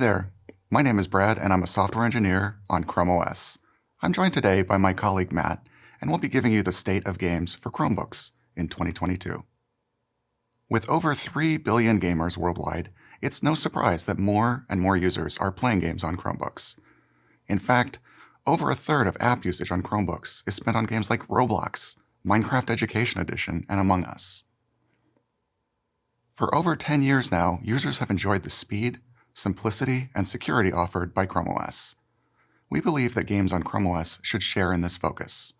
there, my name is Brad and I'm a software engineer on Chrome OS. I'm joined today by my colleague Matt, and we'll be giving you the state of games for Chromebooks in 2022. With over 3 billion gamers worldwide, it's no surprise that more and more users are playing games on Chromebooks. In fact, over a third of app usage on Chromebooks is spent on games like Roblox, Minecraft Education Edition, and Among Us. For over 10 years now, users have enjoyed the speed, simplicity, and security offered by Chrome OS. We believe that games on Chrome OS should share in this focus.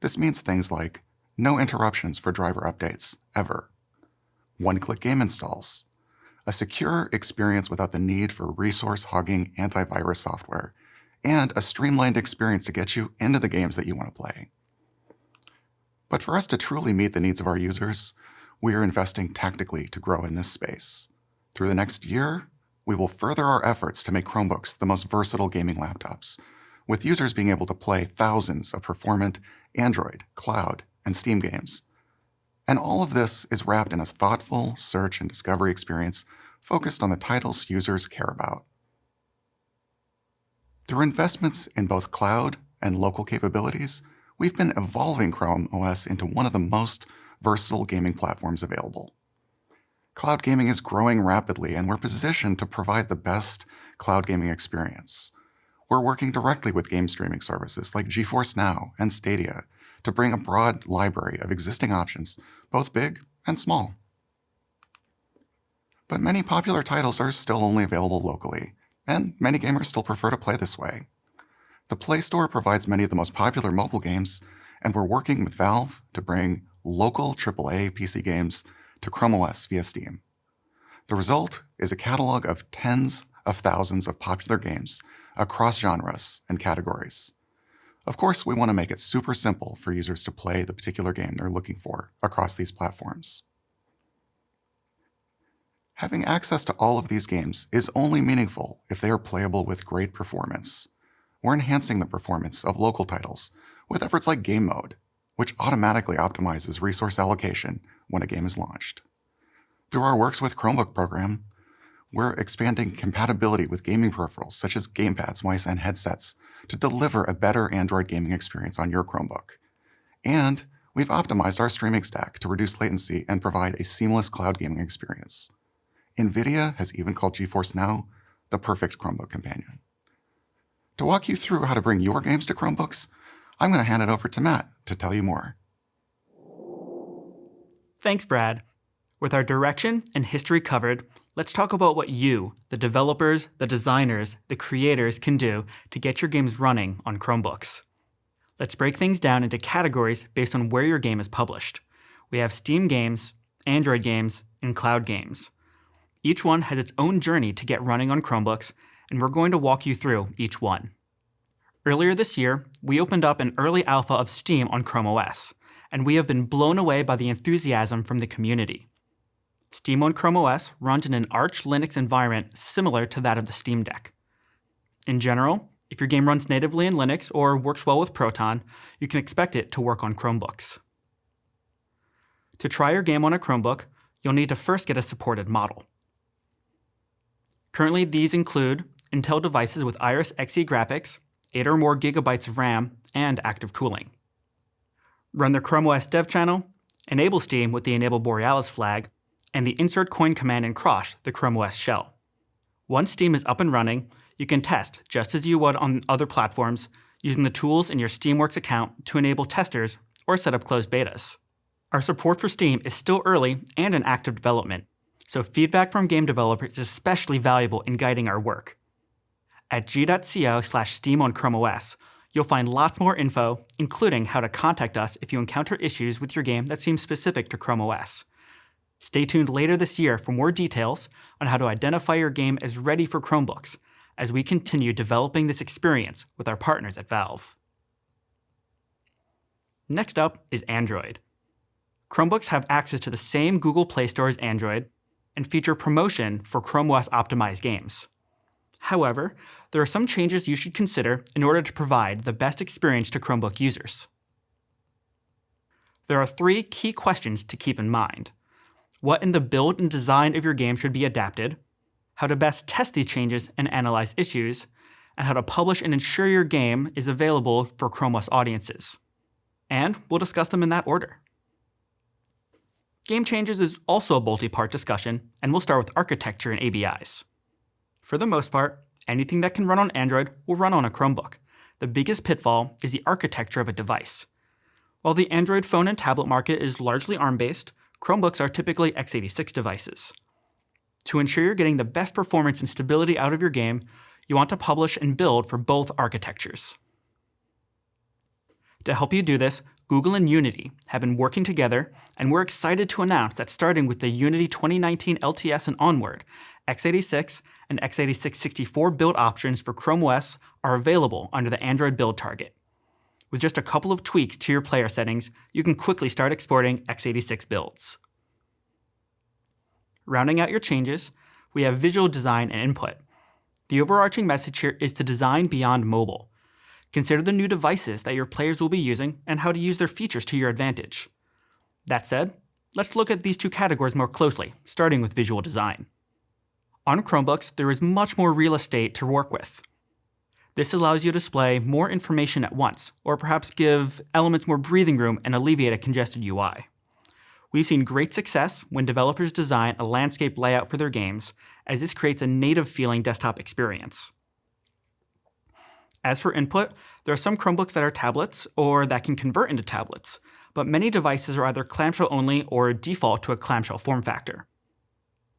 This means things like no interruptions for driver updates, ever, one-click game installs, a secure experience without the need for resource-hogging antivirus software, and a streamlined experience to get you into the games that you want to play. But for us to truly meet the needs of our users, we are investing tactically to grow in this space. Through the next year, we will further our efforts to make Chromebooks the most versatile gaming laptops, with users being able to play thousands of performant Android, cloud, and Steam games. And all of this is wrapped in a thoughtful search and discovery experience focused on the titles users care about. Through investments in both cloud and local capabilities, we've been evolving Chrome OS into one of the most versatile gaming platforms available. Cloud gaming is growing rapidly, and we're positioned to provide the best cloud gaming experience. We're working directly with game streaming services like GeForce Now and Stadia to bring a broad library of existing options, both big and small. But many popular titles are still only available locally, and many gamers still prefer to play this way. The Play Store provides many of the most popular mobile games, and we're working with Valve to bring local AAA PC games to Chrome OS via Steam. The result is a catalog of tens of thousands of popular games across genres and categories. Of course, we want to make it super simple for users to play the particular game they're looking for across these platforms. Having access to all of these games is only meaningful if they are playable with great performance. We're enhancing the performance of local titles with efforts like Game Mode, which automatically optimizes resource allocation when a game is launched. Through our Works with Chromebook program, we're expanding compatibility with gaming peripherals such as gamepads, mice, and headsets to deliver a better Android gaming experience on your Chromebook. And we've optimized our streaming stack to reduce latency and provide a seamless cloud gaming experience. NVIDIA has even called GeForce Now the perfect Chromebook companion. To walk you through how to bring your games to Chromebooks, I'm going to hand it over to Matt to tell you more. Thanks, Brad. With our direction and history covered, let's talk about what you, the developers, the designers, the creators can do to get your games running on Chromebooks. Let's break things down into categories based on where your game is published. We have Steam games, Android games, and cloud games. Each one has its own journey to get running on Chromebooks, and we're going to walk you through each one. Earlier this year, we opened up an early alpha of Steam on Chrome OS, and we have been blown away by the enthusiasm from the community. Steam on Chrome OS runs in an Arch Linux environment similar to that of the Steam Deck. In general, if your game runs natively in Linux or works well with Proton, you can expect it to work on Chromebooks. To try your game on a Chromebook, you'll need to first get a supported model. Currently, these include Intel devices with Iris Xe graphics, 8 or more gigabytes of RAM, and active cooling. Run the Chrome OS dev channel, enable Steam with the Enable Borealis flag, and the insert coin command in Crosh, the Chrome OS shell. Once Steam is up and running, you can test just as you would on other platforms using the tools in your Steamworks account to enable testers or set up closed betas. Our support for Steam is still early and in active development, so feedback from game developers is especially valuable in guiding our work. At g.co slash steam on Chrome OS, you'll find lots more info, including how to contact us if you encounter issues with your game that seem specific to Chrome OS. Stay tuned later this year for more details on how to identify your game as ready for Chromebooks as we continue developing this experience with our partners at Valve. Next up is Android. Chromebooks have access to the same Google Play Store as Android and feature promotion for Chrome OS optimized games. However, there are some changes you should consider in order to provide the best experience to Chromebook users. There are three key questions to keep in mind. What in the build and design of your game should be adapted? how to best test these changes and analyze issues, and how to publish and ensure your game is available for Chrome OS audiences. And we'll discuss them in that order. Game changes is also a multi-part discussion, and we'll start with architecture and ABIs. For the most part, anything that can run on Android will run on a Chromebook. The biggest pitfall is the architecture of a device. While the Android phone and tablet market is largely ARM-based, Chromebooks are typically x86 devices. To ensure you're getting the best performance and stability out of your game, you want to publish and build for both architectures. To help you do this, Google and Unity have been working together, and we're excited to announce that starting with the Unity 2019 LTS and onward, x86 and x86 64 build options for Chrome OS are available under the Android build target. With just a couple of tweaks to your player settings, you can quickly start exporting x86 builds. Rounding out your changes, we have visual design and input. The overarching message here is to design beyond mobile. Consider the new devices that your players will be using and how to use their features to your advantage. That said, let's look at these two categories more closely, starting with visual design. On Chromebooks, there is much more real estate to work with. This allows you to display more information at once, or perhaps give elements more breathing room and alleviate a congested UI. We've seen great success when developers design a landscape layout for their games, as this creates a native feeling desktop experience. As for input, there are some Chromebooks that are tablets or that can convert into tablets, but many devices are either clamshell only or default to a clamshell form factor.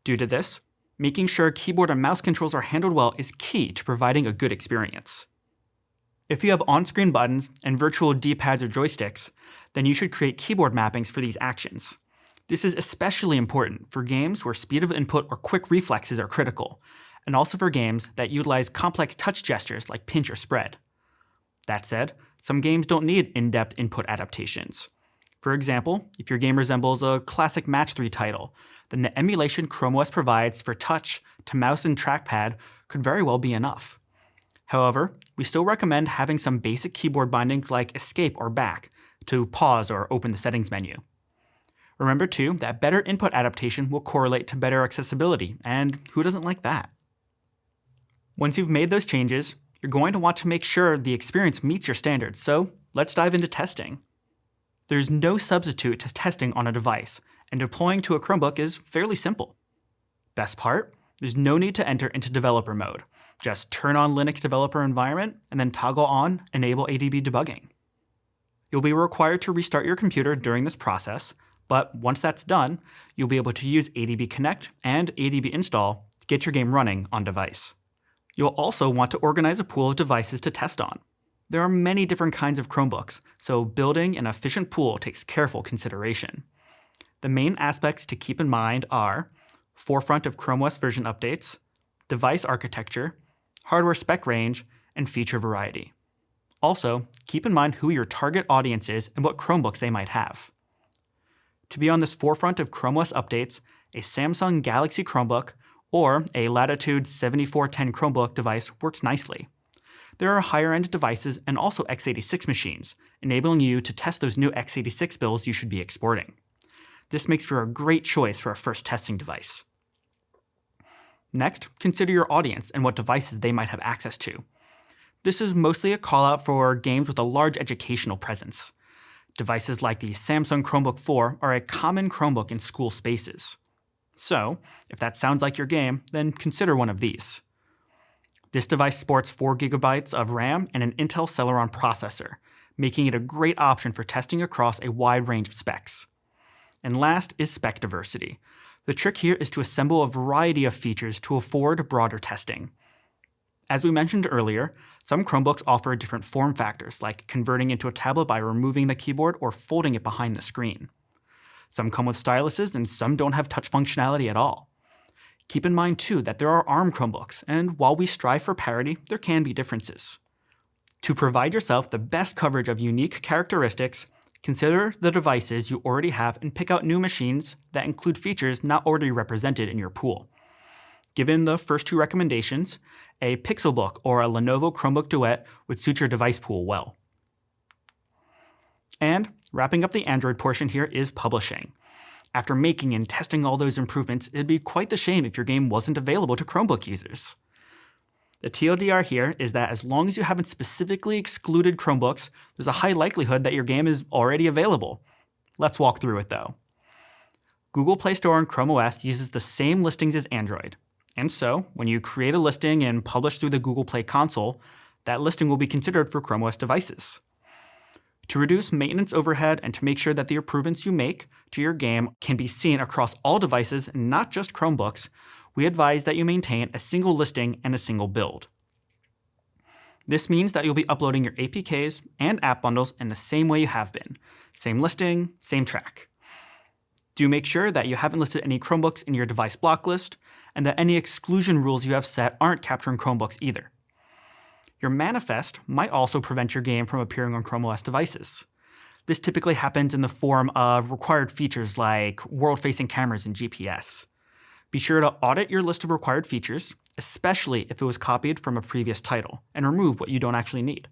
Due to this, making sure keyboard and mouse controls are handled well is key to providing a good experience. If you have on-screen buttons and virtual D-pads or joysticks, then you should create keyboard mappings for these actions. This is especially important for games where speed of input or quick reflexes are critical, and also for games that utilize complex touch gestures like pinch or spread. That said, some games don't need in-depth input adaptations. For example, if your game resembles a classic Match 3 title, then the emulation Chrome OS provides for touch to mouse and trackpad could very well be enough. However, we still recommend having some basic keyboard bindings like escape or back to pause or open the settings menu. Remember too that better input adaptation will correlate to better accessibility, and who doesn't like that? Once you've made those changes, you're going to want to make sure the experience meets your standards, so let's dive into testing. There's no substitute to testing on a device, and deploying to a Chromebook is fairly simple. Best part? There's no need to enter into developer mode. Just turn on Linux developer environment and then toggle on Enable ADB debugging. You'll be required to restart your computer during this process, but once that's done, you'll be able to use ADB Connect and ADB Install to get your game running on device. You'll also want to organize a pool of devices to test on. There are many different kinds of Chromebooks, so building an efficient pool takes careful consideration. The main aspects to keep in mind are forefront of Chrome OS version updates, device architecture, hardware spec range, and feature variety. Also, keep in mind who your target audience is and what Chromebooks they might have. To be on this forefront of Chrome OS updates, a Samsung Galaxy Chromebook or a Latitude 7410 Chromebook device works nicely. There are higher-end devices and also x86 machines, enabling you to test those new x86 builds you should be exporting. This makes for a great choice for a first testing device. Next, consider your audience and what devices they might have access to. This is mostly a call-out for games with a large educational presence. Devices like the Samsung Chromebook 4 are a common Chromebook in school spaces. So, if that sounds like your game, then consider one of these. This device sports 4GB of RAM and an Intel Celeron processor, making it a great option for testing across a wide range of specs. And last is spec diversity. The trick here is to assemble a variety of features to afford broader testing. As we mentioned earlier, some Chromebooks offer different form factors, like converting into a tablet by removing the keyboard or folding it behind the screen. Some come with styluses, and some don't have touch functionality at all. Keep in mind, too, that there are ARM Chromebooks, and while we strive for parity, there can be differences. To provide yourself the best coverage of unique characteristics, consider the devices you already have and pick out new machines that include features not already represented in your pool. Given the first two recommendations, a Pixelbook or a Lenovo Chromebook Duet would suit your device pool well. And wrapping up the Android portion here is publishing. After making and testing all those improvements, it'd be quite the shame if your game wasn't available to Chromebook users. The TLDR here is that as long as you haven't specifically excluded Chromebooks, there's a high likelihood that your game is already available. Let's walk through it though. Google Play Store on Chrome OS uses the same listings as Android. And so, when you create a listing and publish through the Google Play console, that listing will be considered for Chrome OS devices. To reduce maintenance overhead and to make sure that the improvements you make to your game can be seen across all devices, not just Chromebooks, we advise that you maintain a single listing and a single build. This means that you'll be uploading your APKs and app bundles in the same way you have been. Same listing, same track. Do make sure that you haven't listed any Chromebooks in your device block list, and that any exclusion rules you have set aren't capturing Chromebooks either. Your manifest might also prevent your game from appearing on Chrome OS devices. This typically happens in the form of required features like world-facing cameras and GPS. Be sure to audit your list of required features, especially if it was copied from a previous title, and remove what you don't actually need.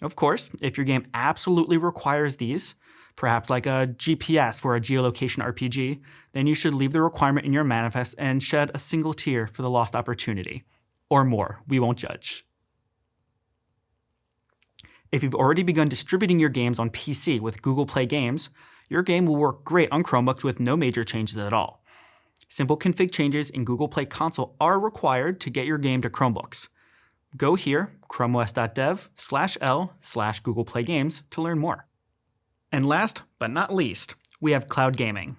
Of course, if your game absolutely requires these, perhaps like a GPS for a geolocation RPG, then you should leave the requirement in your manifest and shed a single tear for the lost opportunity. Or more, we won't judge. If you've already begun distributing your games on PC with Google Play Games, your game will work great on Chromebooks with no major changes at all. Simple config changes in Google Play Console are required to get your game to Chromebooks. Go here, chromeos.dev slash l slash Google Play Games to learn more. And last but not least, we have cloud gaming.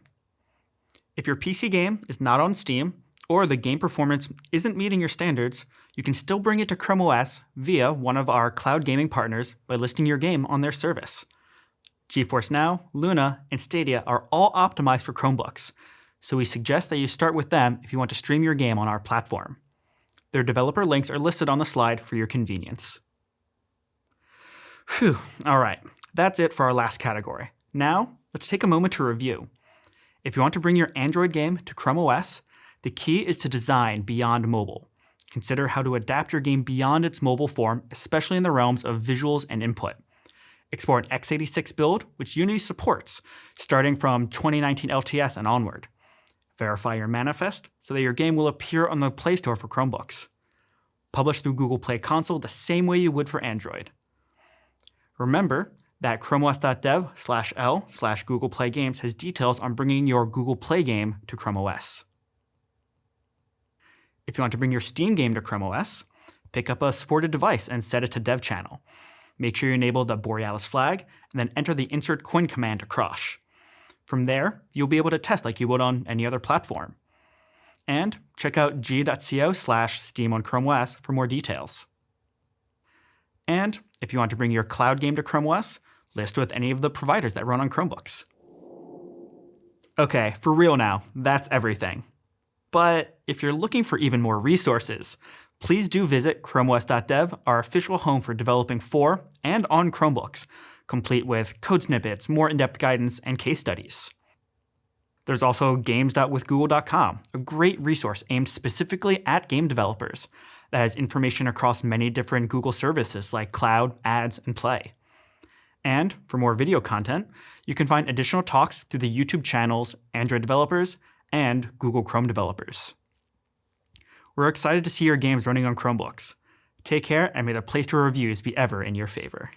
If your PC game is not on Steam, or the game performance isn't meeting your standards, you can still bring it to Chrome OS via one of our cloud gaming partners by listing your game on their service. GeForce Now, Luna, and Stadia are all optimized for Chromebooks, so we suggest that you start with them if you want to stream your game on our platform. Their developer links are listed on the slide for your convenience. Whew, all right, that's it for our last category. Now, let's take a moment to review. If you want to bring your Android game to Chrome OS, the key is to design beyond mobile. Consider how to adapt your game beyond its mobile form, especially in the realms of visuals and input. Explore an x86 build, which Unity supports, starting from 2019 LTS and onward. Verify your manifest so that your game will appear on the Play Store for Chromebooks. Publish through Google Play Console the same way you would for Android. Remember that chromeos.dev slash l slash Google Play Games has details on bringing your Google Play game to Chrome OS. If you want to bring your Steam game to Chrome OS, pick up a supported device and set it to Dev Channel. Make sure you enable the Borealis flag, and then enter the insert coin command to Crosh. From there, you'll be able to test like you would on any other platform. And check out g.co slash Steam on Chrome OS for more details. And if you want to bring your cloud game to Chrome OS, list with any of the providers that run on Chromebooks. Okay, for real now, that's everything. But if you're looking for even more resources, please do visit chromeos.dev, our official home for developing for and on Chromebooks, complete with code snippets, more in-depth guidance, and case studies. There's also games.withgoogle.com, a great resource aimed specifically at game developers that has information across many different Google services like Cloud, Ads, and Play. And for more video content, you can find additional talks through the YouTube channels Android Developers and Google Chrome developers. We're excited to see your games running on Chromebooks. Take care and may the Play Store reviews be ever in your favor.